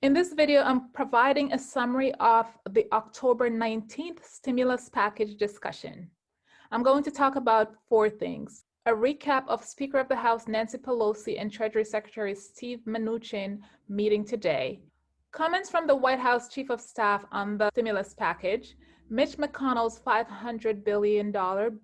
In this video, I'm providing a summary of the October 19th stimulus package discussion. I'm going to talk about four things. A recap of Speaker of the House Nancy Pelosi and Treasury Secretary Steve Mnuchin meeting today. Comments from the White House Chief of Staff on the stimulus package, Mitch McConnell's $500 billion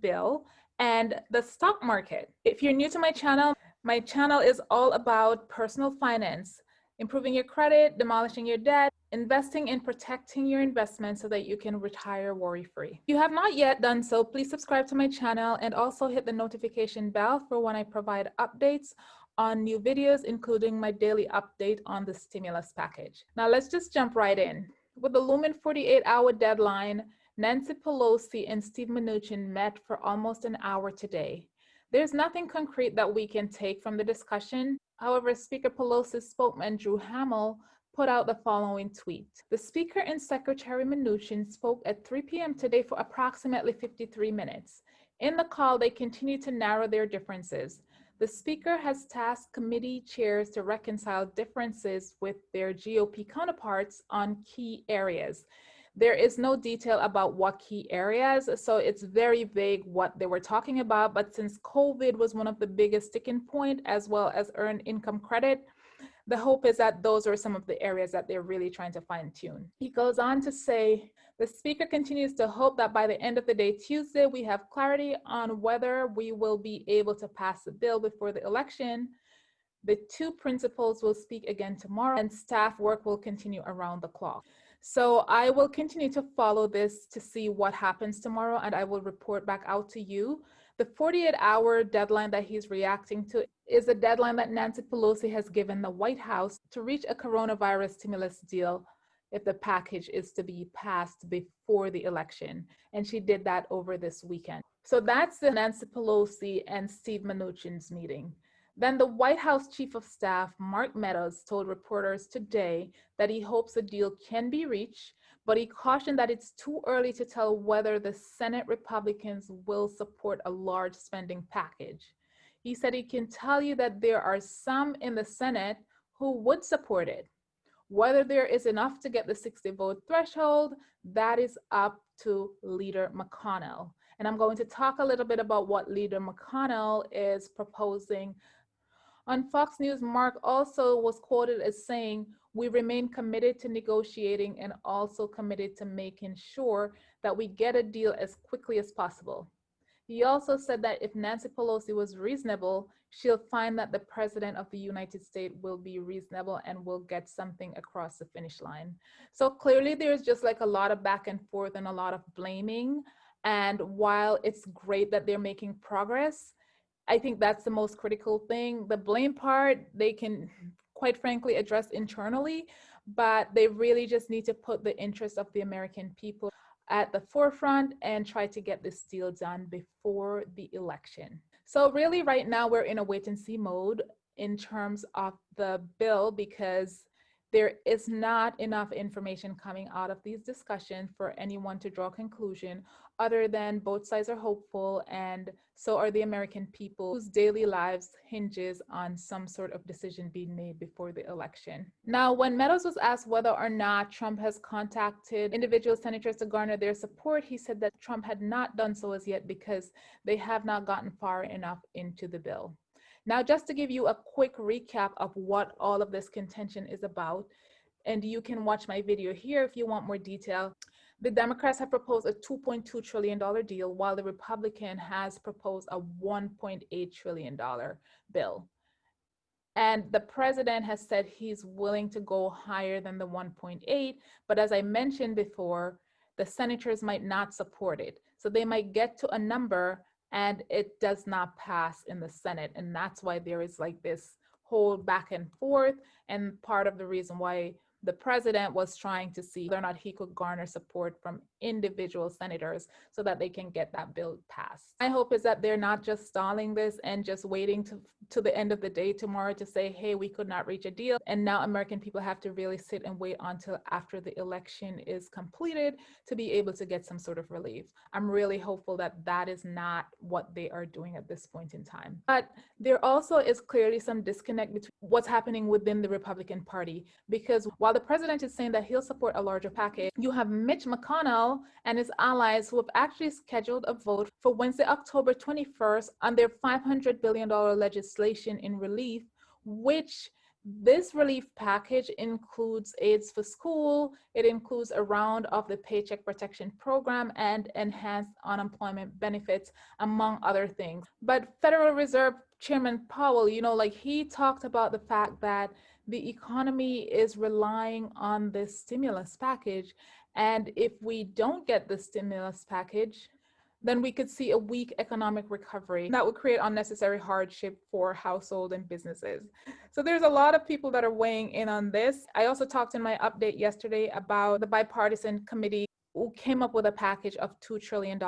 bill, and the stock market. If you're new to my channel, my channel is all about personal finance, improving your credit, demolishing your debt, investing in protecting your investment so that you can retire worry-free. If you have not yet done so, please subscribe to my channel and also hit the notification bell for when I provide updates on new videos, including my daily update on the stimulus package. Now let's just jump right in. With the looming 48 hour deadline, Nancy Pelosi and Steve Mnuchin met for almost an hour today. There's nothing concrete that we can take from the discussion. However, Speaker Pelosi's spokesman Drew Hammill put out the following tweet. The Speaker and Secretary Mnuchin spoke at 3 p.m. today for approximately 53 minutes. In the call, they continued to narrow their differences. The Speaker has tasked committee chairs to reconcile differences with their GOP counterparts on key areas. There is no detail about what key areas, so it's very vague what they were talking about. But since COVID was one of the biggest sticking point, as well as earned income credit, the hope is that those are some of the areas that they're really trying to fine tune. He goes on to say, the speaker continues to hope that by the end of the day Tuesday, we have clarity on whether we will be able to pass the bill before the election. The two principals will speak again tomorrow and staff work will continue around the clock. So I will continue to follow this to see what happens tomorrow and I will report back out to you. The 48 hour deadline that he's reacting to is a deadline that Nancy Pelosi has given the White House to reach a coronavirus stimulus deal if the package is to be passed before the election. And she did that over this weekend. So that's the Nancy Pelosi and Steve Mnuchin's meeting. Then the White House Chief of Staff, Mark Meadows, told reporters today that he hopes a deal can be reached, but he cautioned that it's too early to tell whether the Senate Republicans will support a large spending package. He said he can tell you that there are some in the Senate who would support it. Whether there is enough to get the 60 vote threshold, that is up to Leader McConnell. And I'm going to talk a little bit about what Leader McConnell is proposing on Fox News, Mark also was quoted as saying, we remain committed to negotiating and also committed to making sure that we get a deal as quickly as possible. He also said that if Nancy Pelosi was reasonable, she'll find that the president of the United States will be reasonable and will get something across the finish line. So clearly there's just like a lot of back and forth and a lot of blaming. And while it's great that they're making progress, I think that's the most critical thing. The blame part, they can quite frankly address internally, but they really just need to put the interests of the American people at the forefront and try to get this deal done before the election. So really right now we're in a wait and see mode in terms of the bill because there is not enough information coming out of these discussions for anyone to draw a conclusion other than both sides are hopeful and so are the American people whose daily lives hinges on some sort of decision being made before the election. Now, when Meadows was asked whether or not Trump has contacted individual senators to garner their support, he said that Trump had not done so as yet because they have not gotten far enough into the bill. Now, just to give you a quick recap of what all of this contention is about, and you can watch my video here if you want more detail. The Democrats have proposed a $2.2 trillion deal, while the Republican has proposed a $1.8 trillion bill. And the president has said he's willing to go higher than the 1.8, but as I mentioned before, the senators might not support it. So they might get to a number and it does not pass in the Senate. And that's why there is like this whole back and forth. And part of the reason why the president was trying to see whether or not he could garner support from individual senators so that they can get that bill passed. My hope is that they're not just stalling this and just waiting to, to the end of the day tomorrow to say, hey, we could not reach a deal. And now American people have to really sit and wait until after the election is completed to be able to get some sort of relief. I'm really hopeful that that is not what they are doing at this point in time. But there also is clearly some disconnect between what's happening within the Republican Party because while the president is saying that he'll support a larger package, you have Mitch McConnell and his allies who have actually scheduled a vote for Wednesday, October 21st on their $500 billion legislation in relief, which this relief package includes aids for school, it includes a round of the Paycheck Protection Program and enhanced unemployment benefits, among other things. But Federal Reserve Chairman Powell, you know, like he talked about the fact that the economy is relying on this stimulus package. And if we don't get the stimulus package, then we could see a weak economic recovery that would create unnecessary hardship for household and businesses. So there's a lot of people that are weighing in on this. I also talked in my update yesterday about the bipartisan committee came up with a package of $2 trillion.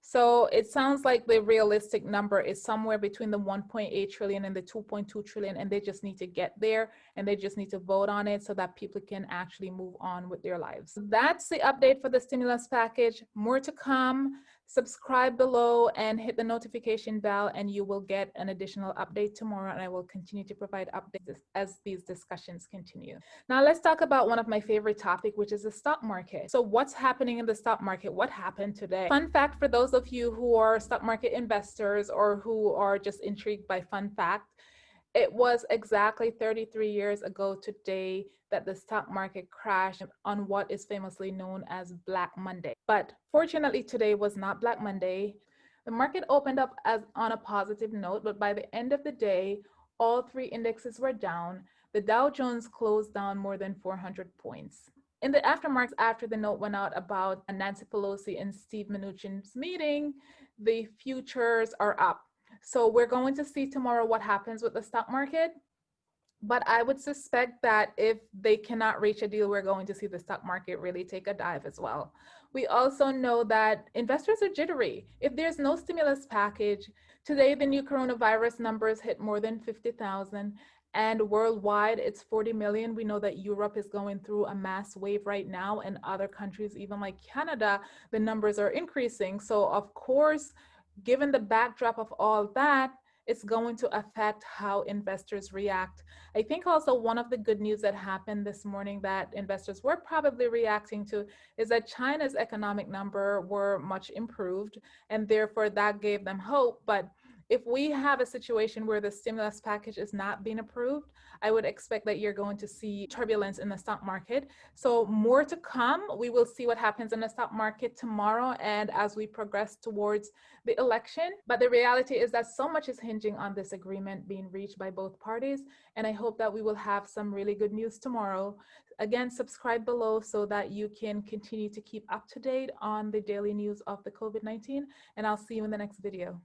So it sounds like the realistic number is somewhere between the 1.8 trillion and the 2.2 trillion, and they just need to get there and they just need to vote on it so that people can actually move on with their lives. That's the update for the stimulus package. More to come subscribe below and hit the notification bell and you will get an additional update tomorrow and I will continue to provide updates as these discussions continue. Now let's talk about one of my favorite topic, which is the stock market. So what's happening in the stock market? What happened today? Fun fact for those of you who are stock market investors or who are just intrigued by fun fact, it was exactly 33 years ago today that the stock market crashed on what is famously known as Black Monday. But fortunately, today was not Black Monday. The market opened up as on a positive note, but by the end of the day, all three indexes were down. The Dow Jones closed down more than 400 points. In the aftermarket, after the note went out about Nancy Pelosi and Steve Mnuchin's meeting, the futures are up. So we're going to see tomorrow what happens with the stock market. But I would suspect that if they cannot reach a deal, we're going to see the stock market really take a dive as well. We also know that investors are jittery. If there's no stimulus package, today the new coronavirus numbers hit more than 50,000 and worldwide it's 40 million. We know that Europe is going through a mass wave right now and other countries, even like Canada, the numbers are increasing. So of course, given the backdrop of all that, it's going to affect how investors react. I think also one of the good news that happened this morning that investors were probably reacting to is that China's economic number were much improved and therefore that gave them hope. But if we have a situation where the stimulus package is not being approved, I would expect that you're going to see turbulence in the stock market. So more to come. We will see what happens in the stock market tomorrow and as we progress towards the election. But the reality is that so much is hinging on this agreement being reached by both parties. And I hope that we will have some really good news tomorrow. Again, subscribe below so that you can continue to keep up to date on the daily news of the COVID-19. And I'll see you in the next video.